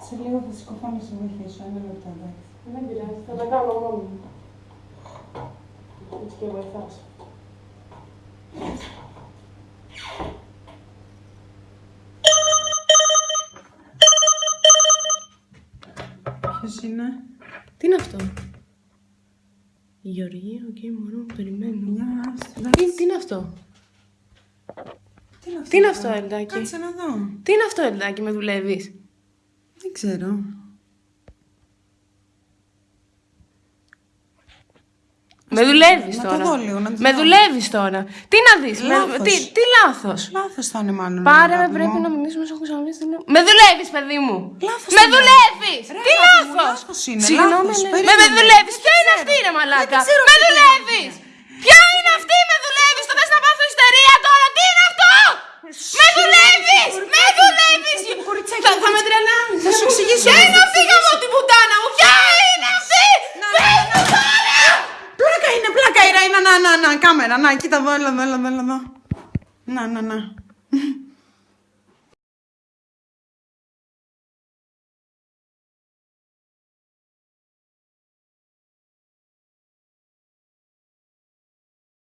Σε λίγο θα σηκωθώ να σε βοηθήσω, ένα λεπτό εντάξει. Δεν πειράζει, θα τα κάνω μόνο μου. Έτσι και βοηθάς. Ποιος είναι; Τι είναι αυτό; Η Γεωργία, OK, okay, μόνο περιμένω. Γεια, τι είναι αυτό; Τι είναι αυτό, Τι είναι αυτό, Ελδάκη. Κάτσε να δω. Τι είναι αυτό, Ελδάκη, με δουλεύεις; Δεν ξέρω. Με δουλεύεις να το τώρα. δω λίγο, να το με δω. δουλεύεις τώρα. Τι να δεις. Με, Λάθος. τι, τι λάθος; Λάθος θα είναι μάλλον. Πάρε με, αγάπη πρέπει μου. να μιλήσουμε, σου έχω ξαναπεί στην Με δουλεύεις, παιδί μου. Λάθος Με θα είναι. δουλεύεις. Ρε, Τι αγάπη μου, λάθος; λάθος είναι, Συγγνώμη, λάθος. ναι. Περίμενε. Με, με δουλεύεις. Δεν Ποια είναι ξέρω. αυτή, ρε μαλάκα; Δεν ξέρω Με τι δουλεύεις. Ποια είναι αυτή, με δουλεύεις. Το θες να πάω στο ιστερία τώρα. Τι είναι αυτό. Με δουλεύεις. Με δουλεύεις. κοριτσάκι, Θα, θα με κοριτσάκι. τρελάνεις. Θα σου εξηγήσω. Ποια είναι αυτή, γαμώ την πουτάνα μου. Ποια είναι αυτή. Πες μου τώρα. Πλάκα είναι, πλάκα είναι. Να, να, να, να, κάμερα. Να, κοίτα εδώ, έλα εδώ, έλα εδώ, έλα εδώ. Να, να, να.